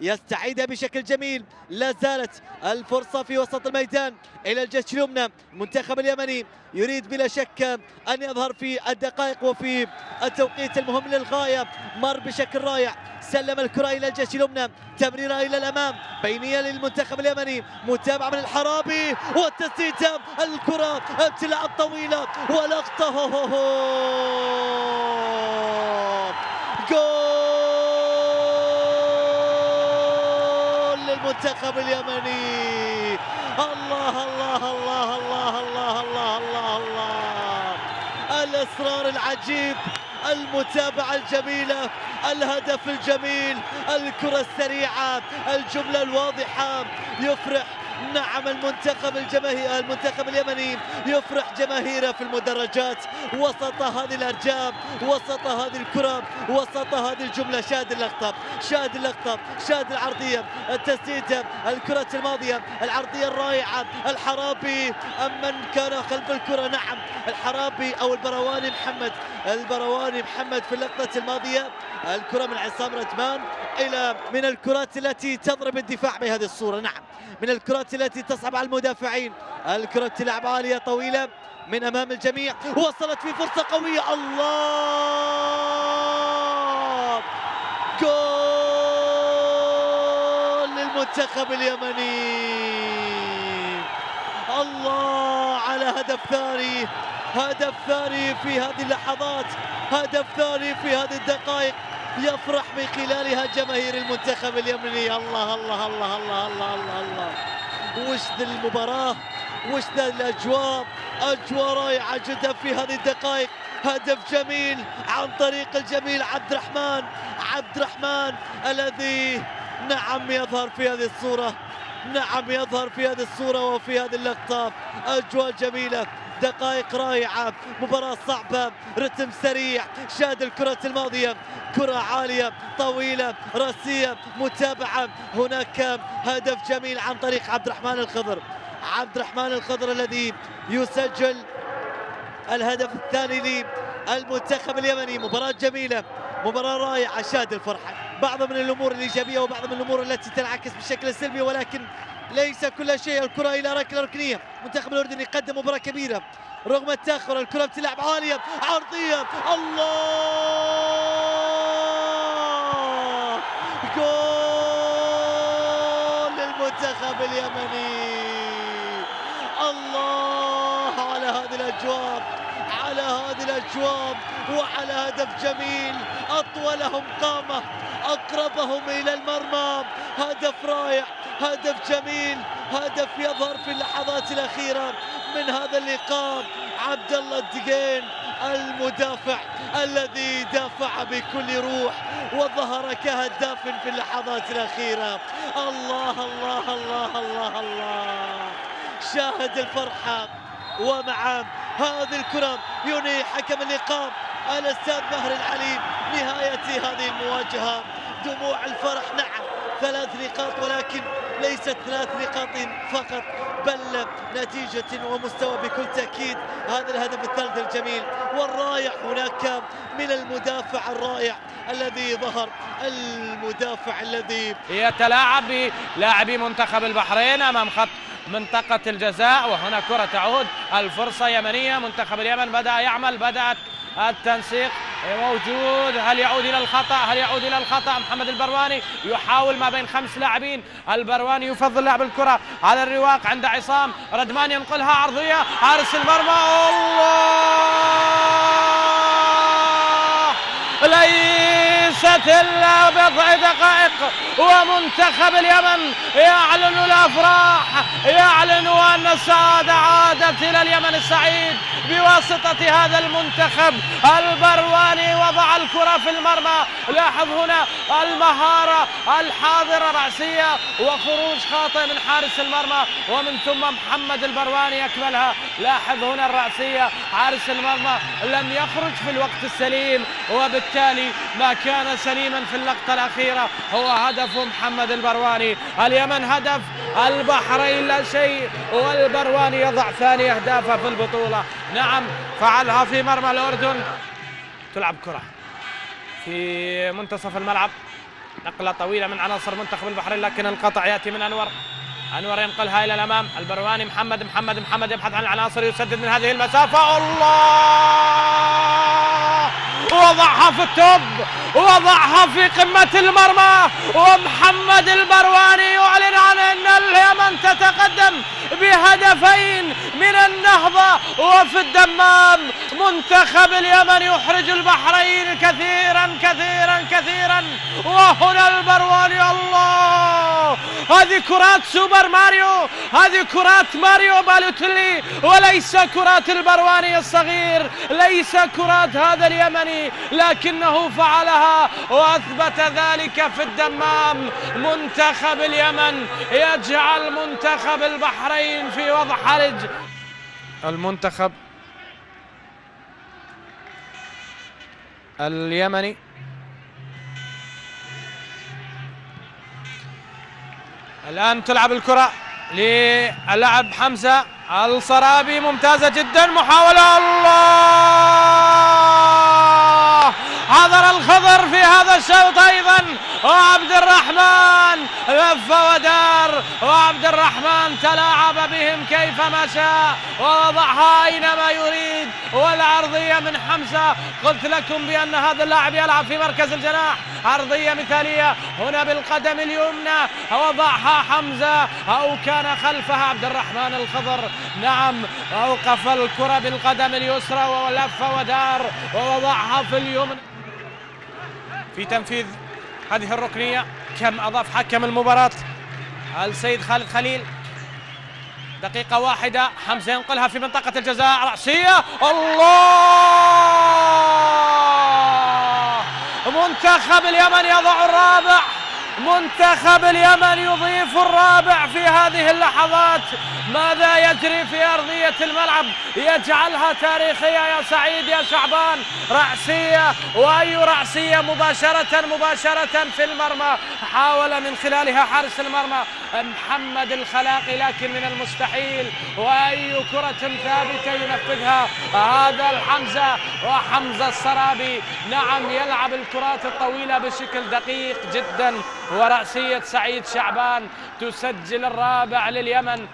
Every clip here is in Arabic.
يستعيدها بشكل جميل. لا زالت الفرصة في وسط الميدان. إلى الجيش اليمنى المنتخب اليمني يريد بلا شك أن يظهر في الدقائق وفي التوقيت المهم للغاية. مر بشكل رائع. سلم الكرة إلى الجيش اليمنى. تمريرة إلى الأمام. بينية للمنتخب اليمني. متابعة من الحرابي. والتسديدة الكرة ابتلاء طويلة ولقطة. جول! للمنتخب اليمني. الله الله الله الله الله الله الله الله. الإصرار العجيب المتابعة الجميلة الهدف الجميل الكرة السريعة الجملة الواضحة. يفرح نعم المنتخب الجماهير المنتخب اليمني يفرح جماهيره في المدرجات. وسط هذه الأرجام وسط هذه الكرة وسط هذه الجملة شاهد اللقطة شاهد اللقطة شاهد العرضية التسديد الكرة الماضية العرضية الرائعة الحرابي ام من كان خلف الكرة. نعم الحرابي أو البرواني محمد البرواني محمد في اللقطة الماضية. الكرة من عصام ردمان إلى من الكرات التي تضرب الدفاع بهذه الصورة. نعم من الكرات التي تصعب على المدافعين. الكرة تلعب عالية طويلة من أمام الجميع. وصلت في فرصة قوية. الله! جول للمنتخب اليمني! الله على هدف ثاني. هدف ثاني في هذه اللحظات. هدف ثاني في هذه الدقائق. يفرح من خلالها جماهير المنتخب اليمني. الله الله الله الله الله الله الله. وش ذي المباراة؟ وش ذا الأجواء؟ أجواء رائعة جدا في هذه الدقائق. هدف جميل عن طريق الجميل عبد الرحمن عبد الرحمن الذي نعم يظهر في هذه الصورة. نعم يظهر في هذه الصورة وفي هذه اللقطة. أجواء جميلة دقائق رائعة مباراة صعبة رتم سريع شاهد الكرة الماضية. كرة عالية طويلة رأسية متابعة. هناك هدف جميل عن طريق عبد الرحمن الخضر. عبد الرحمن الخضر الذي يسجل الهدف الثاني للمنتخب اليمني. مباراة جميلة مباراة رائعة شاهد الفرحة. بعض من الأمور الإيجابية وبعض من الأمور التي تنعكس بالشكل السلبي ولكن ليس كل شيء. الكرة إلى ركله ركنية. منتخب الاردن يقدم مباراة كبيرة. رغم التأخر الكرة بتلعب عالية عرضية. الله! جول للمنتخب اليمني. الله على هذه الأجواء. على هذه الأجواء وعلى هدف جميل. أطولهم قامة أقربهم إلى المرمى. هدف رائع هدف جميل هدف يظهر في اللحظات الأخيرة من هذا اللقاء. عبد الله الدقين المدافع الذي دافع بكل روح وظهر كهداف في اللحظات الأخيرة. الله الله الله الله الله. شاهد الفرحة ومع هذه الكرة ينهي حكم اللقاء الأستاذ مهر العليم. نهاية هذه المواجهة. دموع الفرح نعم ثلاث نقاط ولكن ليست ثلاث نقاط فقط بل نتيجة ومستوى بكل تأكيد هذا الهدف الثالث الجميل. والرائع هناك من المدافع الرائع الذي ظهر. المدافع الذي يتلاعب بلاعبي منتخب البحرين أمام خط منطقة الجزاء وهنا كرة تعود. الفرصة يمنية منتخب اليمن بدأ يعمل بدأت التنسيق. موجود. هل يعود إلى الخطأ؟ هل يعود إلى الخطأ؟ محمد البرواني يحاول ما بين خمس لاعبين. البرواني يفضل لعب الكرة على الرواق عند عصام. ردمان ينقلها عرضية. حارس المرمى الله! إلا بضع دقائق. ومنتخب اليمن يعلن الأفراح يعلن أن السعاده عادت إلى اليمن السعيد بواسطة هذا المنتخب البرواني. وضع الكرة في المرمى. لاحظ هنا المهارة الحاضرة رأسية وخروج خاطئ من حارس المرمى. ومن ثم محمد البرواني يكملها لاحظ هنا الرأسية. حارس المرمى لم يخرج في الوقت السليم وبالتالي ما كان سليما في اللقطة الأخيرة. هو هدف محمد البرواني. اليمن هدف البحرين لا شيء والبرواني يضع ثاني أهدافه في البطولة. نعم فعلها في مرمى الأردن. تلعب كرة في منتصف الملعب. نقلة طويلة من عناصر منتخب البحرين لكن القطع يأتي من أنور. أنور ينقلها إلى الأمام. البرواني محمد محمد محمد يبحث عن العناصر يسدد من هذه المسافة. الله! وضعها في ال top وضعها في قمة المرمى ومحمد البرواني يعلن عن أن اليمن تتقدم بهدفين من النهضة وفي الدمام. منتخب اليمن يحرج البحرين كثيرا كثيرا كثيرا وهنا البرواني الله! هذه كرات سوبر ماريو هذه كرات ماريو بالوتلي وليس كرات البرواني الصغير ليس كرات هذا اليمني لكنه فعلها وأثبت ذلك في الدمام. منتخب اليمن يجعل منتخب البحرين في وضع حرج. المنتخب اليمني الآن تلعب الكرة للاعب حمزة الصرابي ممتازة جدا محاولة الله! حضر الخضر في هذا الشوط أيضا وعبد الرحمن لف ودار وعبد الرحمن تلاعب بهم كيفما شاء ووضعها أينما يريد والعرضية من حمزة. قلت لكم بأن هذا اللاعب يلعب في مركز الجناح. عرضية مثالية هنا بالقدم اليمنى. وضعها حمزة. أو كان خلفها عبد الرحمن الخضر. نعم أوقف الكرة بالقدم اليسرى ولف ودار ووضعها في اليمنى. في تنفيذ هذه الركنية كم أضاف حكم المباراة؟ السيد خالد خليل. دقيقة واحدة. حمزة ينقلها في منطقة الجزاء. رأسية. الله! منتخب اليمن يضع الرابع. منتخب اليمن يضيف الرابع في هذه اللحظات. ماذا يجري في أرضية الملعب؟ يجعلها تاريخية يا سعيد يا شعبان. رأسية وأي رأسية؟ مباشرة مباشرة في المرمى. حاول من خلالها حارس المرمى محمد الخلاقي لكن من المستحيل. وأي كرة ثابتة ينفذها هذا الحمزة وحمزة السرابي نعم يلعب الكرات الطويلة بشكل دقيق جدا. ورأسية سعيد شعبان تسجل الرابع لليمن.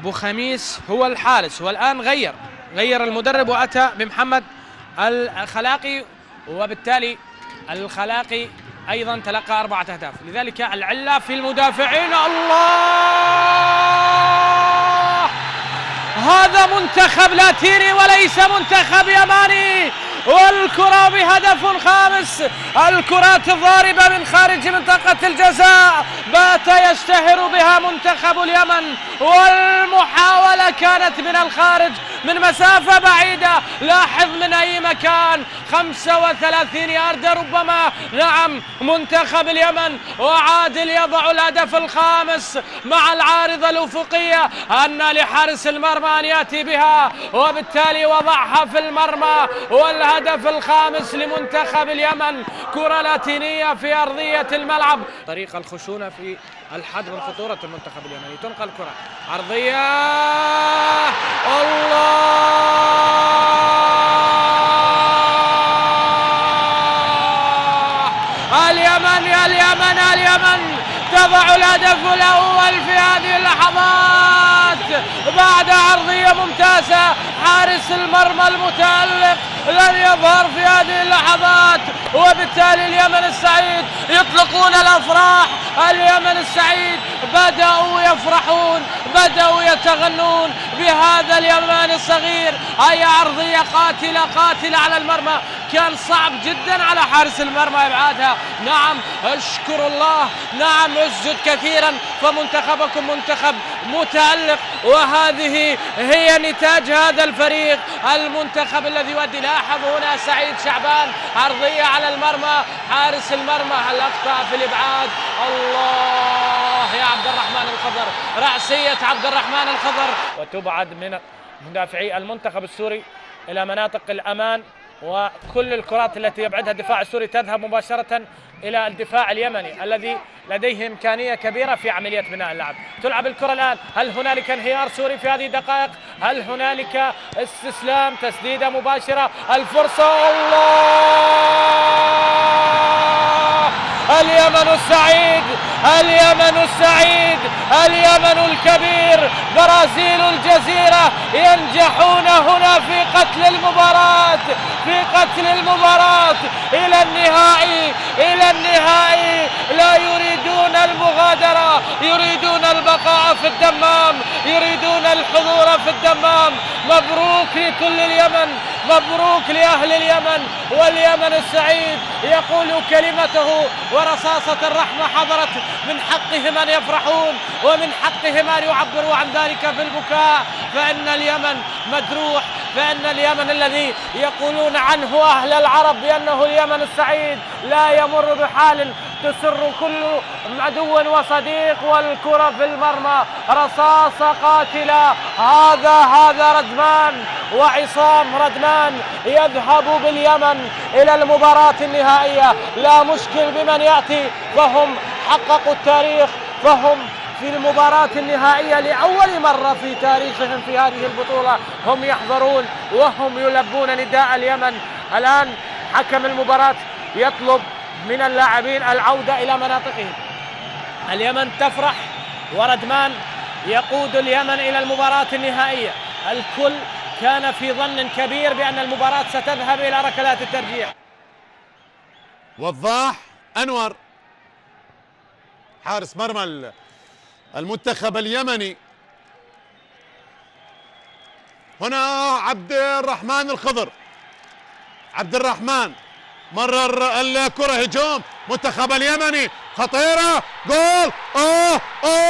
أبو خميس هو الحارس والآن غير غير المدرب وأتى بمحمد الخلاقي وبالتالي الخلاقي أيضا تلقى أربعة أهداف. لذلك العلة في المدافعين. الله! هذا منتخب لاتيني وليس منتخب يماني والكرة بهدف خامس. الكرات الضاربة من خارج منطقة الجزاء. بات يشتهر بها منتخب اليمن. والمحاولة كانت من الخارج من مسافة بعيدة. لاحظ من أي مكان. 35 يارد ربما. نعم منتخب اليمن وعادل يضع الهدف الخامس مع العارضة الأفقية. أن لحارس المرمى أن يأتي بها وبالتالي وضعها في المرمى. والهدف الخامس لمنتخب اليمن. كرة لاتينية في أرضية الملعب. طريق الخشونة في الحد من خطورة المنتخب اليمني. تنقل كرة عرضية الله! اليمن يا اليمن اليمن! تضع الهدف الأول في هذه اللحظات. بعد ممتازة. حارس المرمى المتألق لن يظهر في هذه اللحظات. وبالتالي اليمن السعيد يطلقون الأفراح. اليمن السعيد بدأوا يفرحون بدأوا يتغنون بهذا اليمن الصغير. اي عرضية قاتلة قاتلة على المرمى. كان صعب جدا على حارس المرمى إبعادها. نعم اشكر الله. نعم اسجد كثيرا. فمنتخبكم منتخب متألق وهذه هي نتاج هذا الفريق المنتخب الذي يؤدي لاحظ هنا سعيد شعبان. عرضية على المرمى حارس المرمى هل اخطا في الإبعاد. الله يا عبد الرحمن الخضر. رأسية عبد الرحمن الخضر. وتبعد من مدافعي المنتخب السوري إلى مناطق الأمان وكل الكرات التي يبعدها الدفاع السوري تذهب مباشرة إلى الدفاع اليمني الذي لديه إمكانية كبيرة في عملية بناء اللعب. تلعب الكرة الآن. هل هنالك انهيار سوري في هذه الدقائق؟ هل هنالك استسلام تسديدة مباشرة؟ الفرصة الله! اليمن السعيد اليمن السعيد اليمن الكبير برازيل الجزيرة ينجحون هنا في قتل المباراة في قتل المباراة. إلى النهائي إلى النهائي. لا يريدون المغادرة يريدون البقاء في الدمام. يريدون الحضور في الدمام. مبروك لكل اليمن مبروك لأهل اليمن واليمن السعيد. يقول كلمته ورصاصة الرحمة حضرت. من حقهم أن يفرحون ومن حقهم أن يعبروا عن ذلك في البكاء. فإن اليمن مجروح فإن اليمن الذي يقولون عنه أهل العرب بأنه اليمن السعيد لا يمر بحال تسر كل عدو وصديق والكرة في المرمى. رصاصة قاتلة هذا هذا ردمان وعصام ردمان يذهب باليمن إلى المباراة النهائية. لا مشكل بمن يأتي. فهم حققوا التاريخ. فهم في المباراة النهائية لأول مرة في تاريخهم في هذه البطولة. هم يحضرون وهم يلبون نداء اليمن. الآن حكم المباراة. يطلب من اللاعبين العودة إلى مناطقهم. اليمن تفرح وردمان يقود اليمن إلى المباراة النهائية. الكل كان في ظن كبير بأن المباراة ستذهب إلى ركلات الترجيح وضاح أنور حارس مرمى المنتخب اليمني. هنا عبد الرحمن الخضر. عبد الرحمن. مرر الكرة هجوم منتخب اليمني خطيرة جول أوه أوه!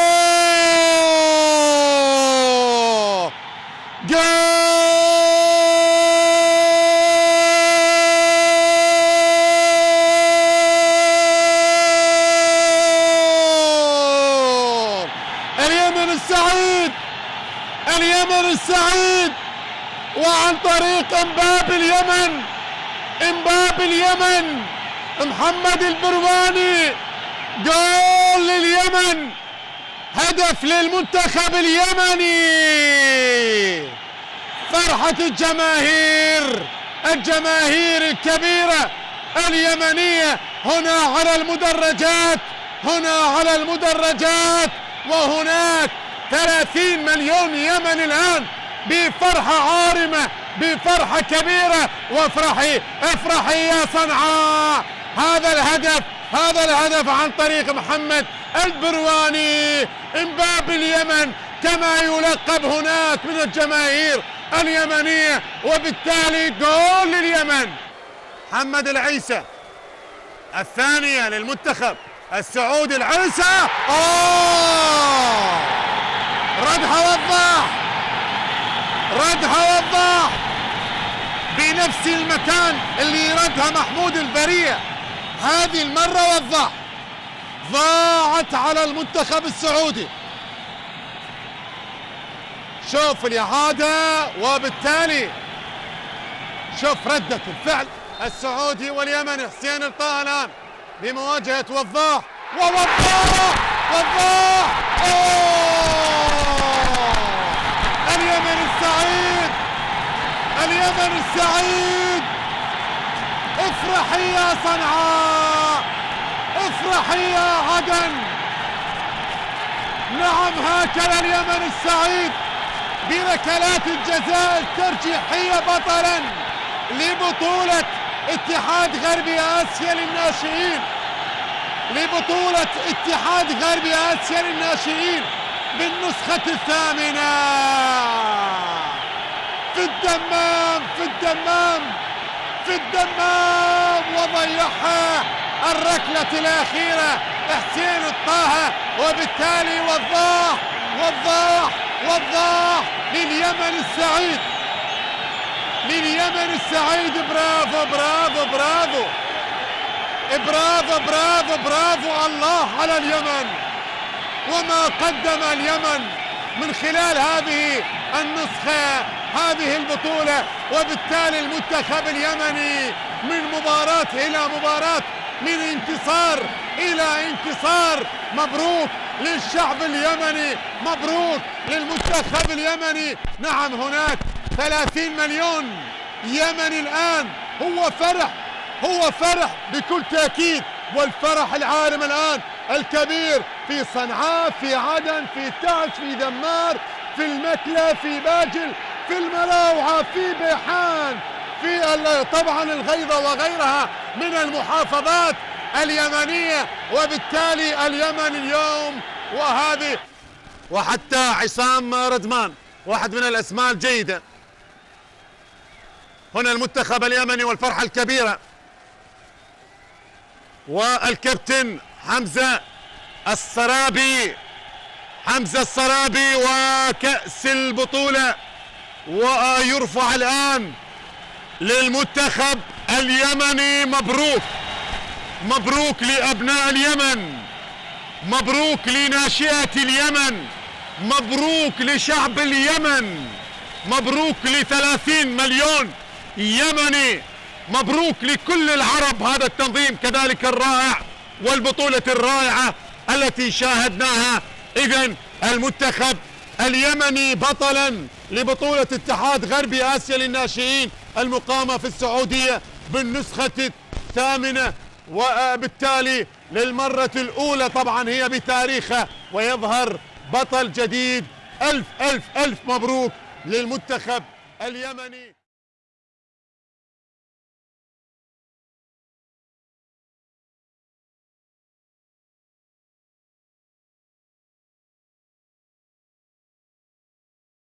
جول! اليمن السعيد! اليمن السعيد! وعن طريق امباب اليمن! إمباب اليمن محمد البرواني جول لليمن هدف للمنتخب اليمني. فرحة الجماهير الجماهير الكبيرة اليمنية هنا على المدرجات هنا على المدرجات وهناك ثلاثين مليون يمني الآن بفرحة عارمة بفرحة كبيرة. وافرحي افرحي يا صنعاء. هذا الهدف هذا الهدف عن طريق محمد البرواني. امباب اليمن كما يلقب هناك من الجماهير اليمنية. وبالتالي جول لليمن. محمد العيسى الثانية للمنتخب السعودي العيسى. آه ردها وضاح ردها وضاح بنفس المكان اللي ردها محمود البرية هذه المرة وضاح ضاعت على المنتخب السعودي. شوف الإعادة وبالتالي شوف ردة الفعل السعودي واليمني حسين الطه الآن بمواجهة وضاح. ووضاح! وضاح! أوه! اليمن السعيد! اليمن السعيد. افرحي يا صنعاء. افرحي يا عدن نعم هكذا اليمن السعيد. بركلات الجزاء الترجيحية بطلا لبطولة اتحاد غربي آسيا للناشئين. لبطولة اتحاد غربي آسيا للناشئين بالنسخة الثامنة. في الدمام في الدمام في الدمام وضيعها الركلة الأخيرة. حسين الطه وبالتالي وضاح وضاح وضاح لليمن السعيد. لليمن السعيد. برافو برافو برافو. برافو برافو برافو الله على اليمن. وما قدم اليمن من خلال هذه النسخة هذه البطولة وبالتالي المنتخب اليمني من مباراة إلى مباراة من انتصار إلى انتصار. مبروك للشعب اليمني مبروك للمنتخب اليمني. نعم هناك ثلاثين مليون يمني الآن. هو فرح هو فرح بكل تأكيد. والفرح العارم الآن الكبير في صنعاء في عدن في تعز في دمار في المكلة في باجل. في المراوعة في بيحان في طبعا الغيضة وغيرها من المحافظات اليمنية وبالتالي اليمن اليوم وهذه وحتى عصام ردمان واحد من الأسماء الجيدة. هنا المنتخب اليمني والفرحة الكبيرة. والكابتن حمزة السرابي حمزة السرابي وكأس البطولة. ويرفع الآن للمنتخب اليمني مبروك. مبروك لأبناء اليمن. مبروك لناشئة اليمن. مبروك لشعب اليمن. مبروك لثلاثين مليون يمني. مبروك لكل العرب هذا التنظيم كذلك الرائع والبطولة الرائعة التي شاهدناها. إذا المنتخب اليمني بطلا لبطولة اتحاد غربي آسيا للناشئين المقامة في السعودية بالنسخة الثامنة وبالتالي للمرة الأولى طبعا هي بتاريخها ويظهر بطل جديد. ألف ألف ألف مبروك للمنتخب اليمني.